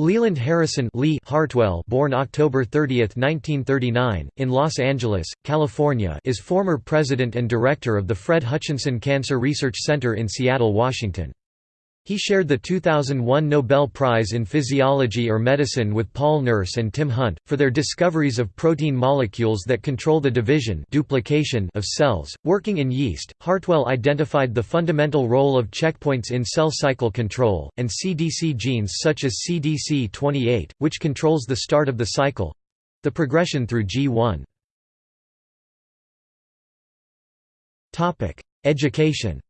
Leland Harrison Lee Hartwell born October 30, 1939, in Los Angeles, California is former president and director of the Fred Hutchinson Cancer Research Center in Seattle, Washington. He shared the 2001 Nobel Prize in Physiology or Medicine with Paul Nurse and Tim Hunt, for their discoveries of protein molecules that control the division duplication of cells. Working in yeast, Hartwell identified the fundamental role of checkpoints in cell cycle control, and CDC genes such as CDC28, which controls the start of the cycle—the progression through G1. Education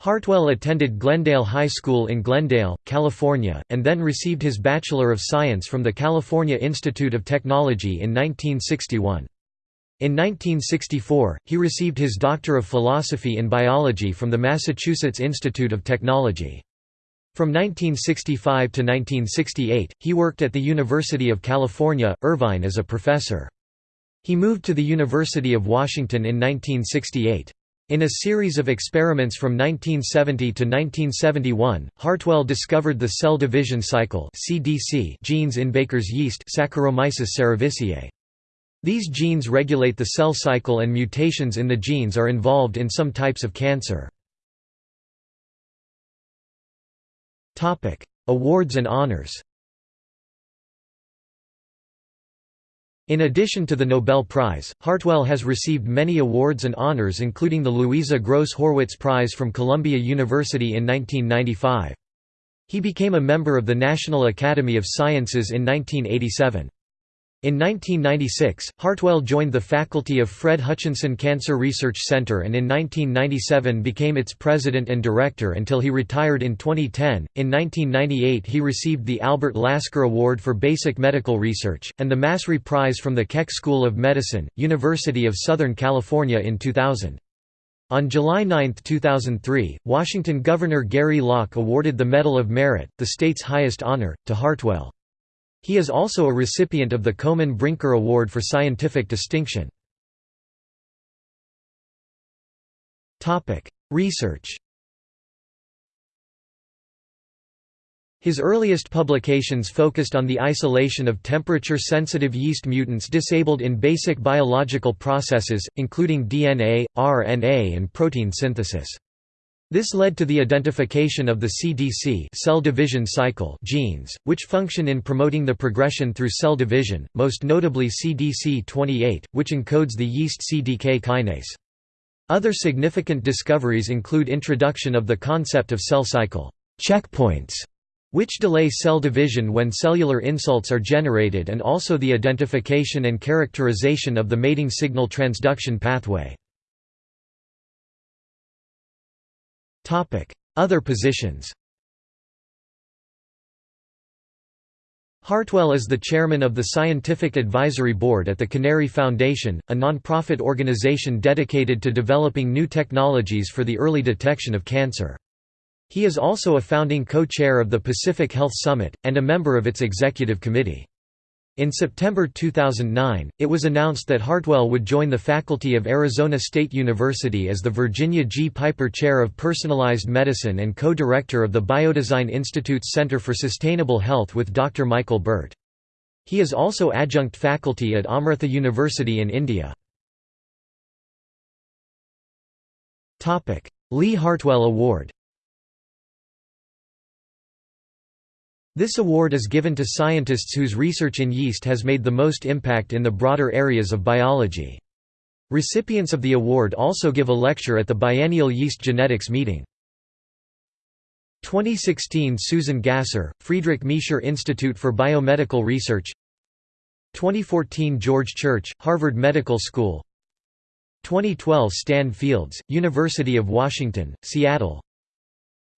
Hartwell attended Glendale High School in Glendale, California, and then received his Bachelor of Science from the California Institute of Technology in 1961. In 1964, he received his Doctor of Philosophy in Biology from the Massachusetts Institute of Technology. From 1965 to 1968, he worked at the University of California, Irvine as a professor. He moved to the University of Washington in 1968. In a series of experiments from 1970 to 1971, Hartwell discovered the cell division cycle (CDC) genes in Baker's yeast Saccharomyces cerevisiae. These genes regulate the cell cycle and mutations in the genes are involved in some types of cancer. Awards and honors In addition to the Nobel Prize, Hartwell has received many awards and honors including the Louisa Gross Horwitz Prize from Columbia University in 1995. He became a member of the National Academy of Sciences in 1987. In 1996, Hartwell joined the faculty of Fred Hutchinson Cancer Research Center and in 1997 became its president and director until he retired in 2010. In 1998, he received the Albert Lasker Award for Basic Medical Research, and the Massry Prize from the Keck School of Medicine, University of Southern California in 2000. On July 9, 2003, Washington Governor Gary Locke awarded the Medal of Merit, the state's highest honor, to Hartwell. He is also a recipient of the Komen Brinker Award for Scientific Distinction. Research His earliest publications focused on the isolation of temperature-sensitive yeast mutants disabled in basic biological processes, including DNA, RNA and protein synthesis. This led to the identification of the CDC cell division cycle genes, which function in promoting the progression through cell division, most notably CDC28, which encodes the yeast CDK kinase. Other significant discoveries include introduction of the concept of cell cycle checkpoints, which delay cell division when cellular insults are generated and also the identification and characterization of the mating signal transduction pathway. Other positions Hartwell is the chairman of the Scientific Advisory Board at the Canary Foundation, a non-profit organization dedicated to developing new technologies for the early detection of cancer. He is also a founding co-chair of the Pacific Health Summit, and a member of its executive committee. In September 2009, it was announced that Hartwell would join the faculty of Arizona State University as the Virginia G. Piper Chair of Personalized Medicine and co-director of the Biodesign Institute's Center for Sustainable Health with Dr. Michael Birt. He is also adjunct faculty at Amrita University in India. Lee Hartwell Award This award is given to scientists whose research in yeast has made the most impact in the broader areas of biology. Recipients of the award also give a lecture at the biennial Yeast Genetics meeting. 2016 Susan Gasser, Friedrich Miescher Institute for Biomedical Research 2014 George Church, Harvard Medical School 2012 Stan Fields, University of Washington, Seattle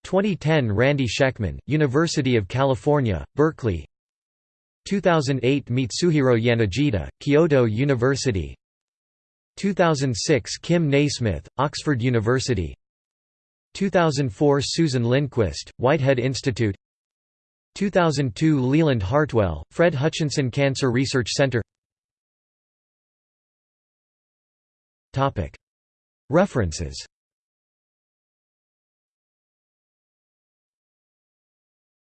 2010 Randy Schekman, University of California, Berkeley. 2008 Mitsuhiro Yanagida, Kyoto University. 2006 Kim Nasmyth, Oxford University. 2004 Susan Lindquist, Whitehead Institute. 2002 Leland Hartwell, Fred Hutchinson Cancer Research Center. References